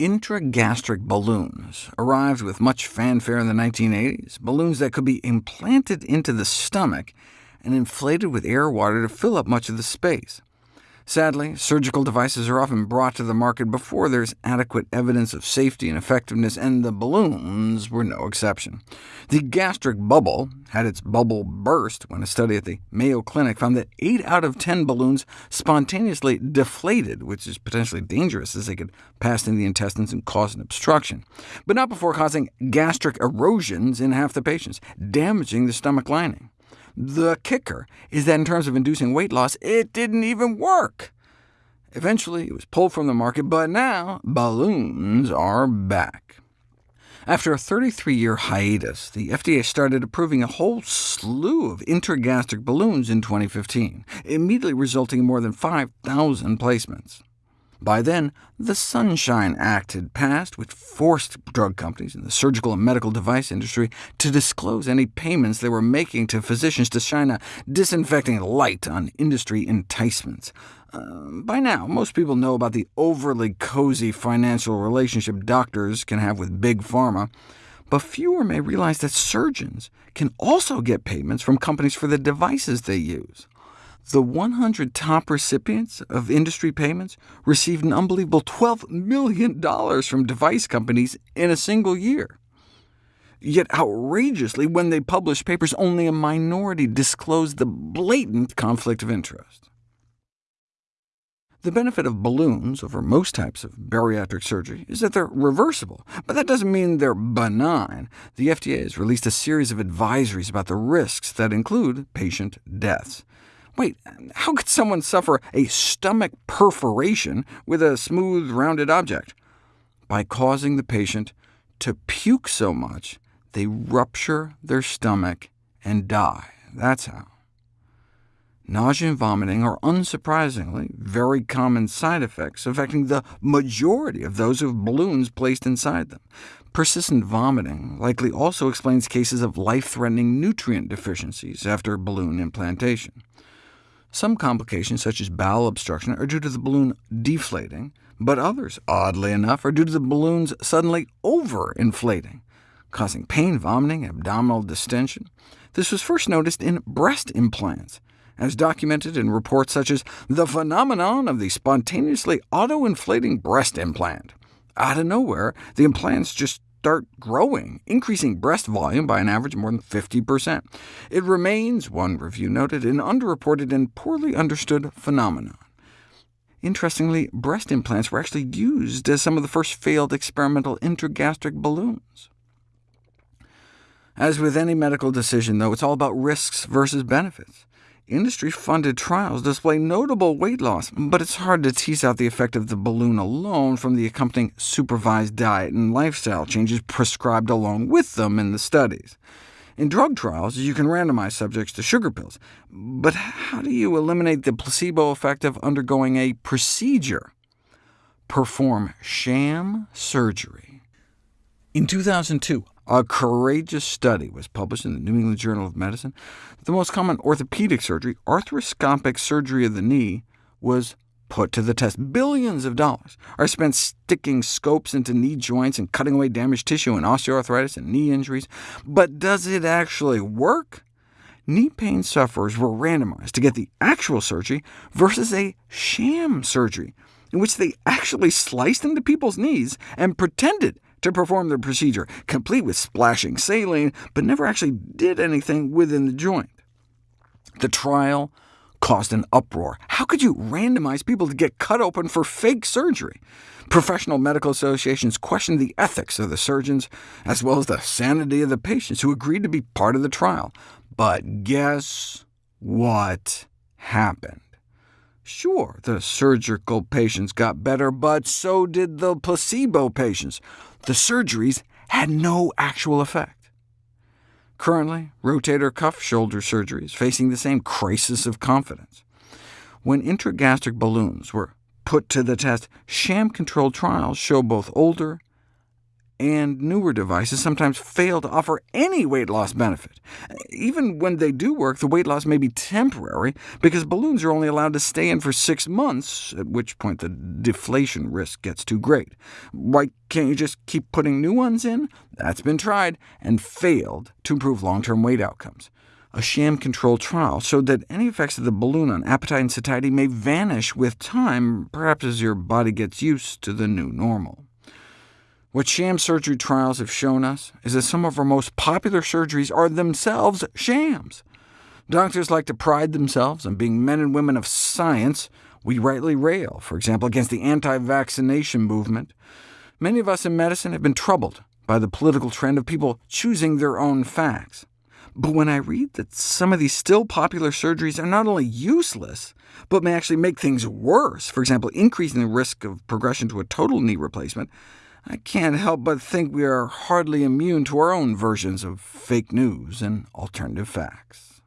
Intragastric balloons arrived with much fanfare in the 1980s, balloons that could be implanted into the stomach and inflated with air or water to fill up much of the space. Sadly, surgical devices are often brought to the market before there's adequate evidence of safety and effectiveness, and the balloons were no exception. The gastric bubble had its bubble burst when a study at the Mayo Clinic found that 8 out of 10 balloons spontaneously deflated, which is potentially dangerous, as they could pass in the intestines and cause an obstruction, but not before causing gastric erosions in half the patients, damaging the stomach lining. The kicker is that in terms of inducing weight loss, it didn't even work. Eventually, it was pulled from the market, but now balloons are back. After a 33-year hiatus, the FDA started approving a whole slew of intragastric balloons in 2015, immediately resulting in more than 5,000 placements. By then, the Sunshine Act had passed, which forced drug companies in the surgical and medical device industry to disclose any payments they were making to physicians to shine a disinfecting light on industry enticements. Uh, by now, most people know about the overly cozy financial relationship doctors can have with Big Pharma, but fewer may realize that surgeons can also get payments from companies for the devices they use. The 100 top recipients of industry payments received an unbelievable $12 million from device companies in a single year. Yet outrageously, when they published papers, only a minority disclosed the blatant conflict of interest. The benefit of balloons over most types of bariatric surgery is that they're reversible, but that doesn't mean they're benign. The FDA has released a series of advisories about the risks that include patient deaths. Wait, how could someone suffer a stomach perforation with a smooth, rounded object? By causing the patient to puke so much, they rupture their stomach and die. That's how. Nausea and vomiting are unsurprisingly very common side effects, affecting the majority of those who have balloons placed inside them. Persistent vomiting likely also explains cases of life-threatening nutrient deficiencies after balloon implantation. Some complications, such as bowel obstruction, are due to the balloon deflating, but others, oddly enough, are due to the balloons suddenly overinflating, causing pain, vomiting, abdominal distension. This was first noticed in breast implants, as documented in reports such as the phenomenon of the spontaneously auto-inflating breast implant. Out of nowhere, the implants just start growing, increasing breast volume by an average of more than 50%. It remains, one review noted, an underreported and poorly understood phenomenon. Interestingly, breast implants were actually used as some of the first failed experimental intragastric balloons. As with any medical decision, though, it's all about risks versus benefits. Industry-funded trials display notable weight loss, but it's hard to tease out the effect of the balloon alone from the accompanying supervised diet and lifestyle changes prescribed along with them in the studies. In drug trials, you can randomize subjects to sugar pills, but how do you eliminate the placebo effect of undergoing a procedure? Perform sham surgery. In 2002, a courageous study was published in the New England Journal of Medicine. The most common orthopedic surgery, arthroscopic surgery of the knee, was put to the test. Billions of dollars are spent sticking scopes into knee joints and cutting away damaged tissue in osteoarthritis and knee injuries. But does it actually work? Knee pain sufferers were randomized to get the actual surgery versus a sham surgery, in which they actually sliced into people's knees and pretended to perform the procedure, complete with splashing saline, but never actually did anything within the joint. The trial caused an uproar. How could you randomize people to get cut open for fake surgery? Professional medical associations questioned the ethics of the surgeons, as well as the sanity of the patients who agreed to be part of the trial. But guess what happened? Sure, the surgical patients got better, but so did the placebo patients. The surgeries had no actual effect. Currently, rotator cuff shoulder surgery is facing the same crisis of confidence. When intragastric balloons were put to the test, sham-controlled trials show both older and newer devices sometimes fail to offer any weight loss benefit. Even when they do work, the weight loss may be temporary, because balloons are only allowed to stay in for six months, at which point the deflation risk gets too great. Why can't you just keep putting new ones in? That's been tried, and failed to improve long-term weight outcomes. A sham-controlled trial showed that any effects of the balloon on appetite and satiety may vanish with time, perhaps as your body gets used to the new normal. What sham surgery trials have shown us is that some of our most popular surgeries are themselves shams. Doctors like to pride themselves on being men and women of science. We rightly rail, for example, against the anti-vaccination movement. Many of us in medicine have been troubled by the political trend of people choosing their own facts. But when I read that some of these still popular surgeries are not only useless, but may actually make things worse, for example, increasing the risk of progression to a total knee replacement, I can't help but think we are hardly immune to our own versions of fake news and alternative facts.